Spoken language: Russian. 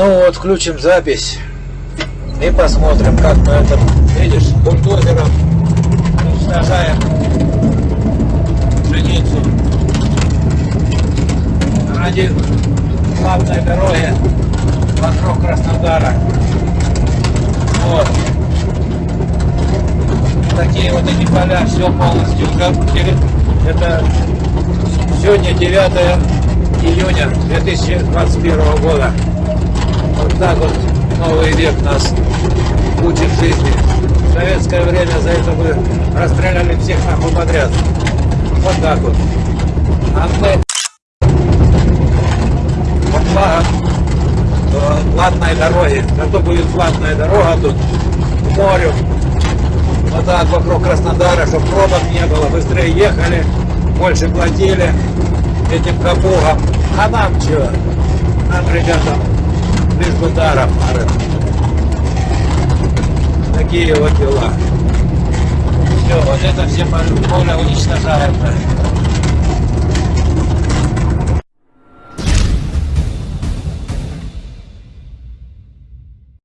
Ну вот, включим запись и посмотрим, как мы это, видишь, бульдозером уничтожаем пшеницу ради главной дороги вокруг Краснодара. Вот. Такие вот эти поля, все полностью. Это сегодня 9 июня 2021 года. Вот так вот новый век нас учит жизни. В советское время за это бы расстреляли всех нахуй подряд. Вот так вот. А мы по флагам э, платной дороги. Зато будет платная дорога тут к морю. Вот так вокруг Краснодара, чтобы пробок не было. Быстрее ехали, больше платили этим капугам. А нам что? Нам, ребятам, бы даром. Такие вот дела. Все, вот это все поля уничтожаем.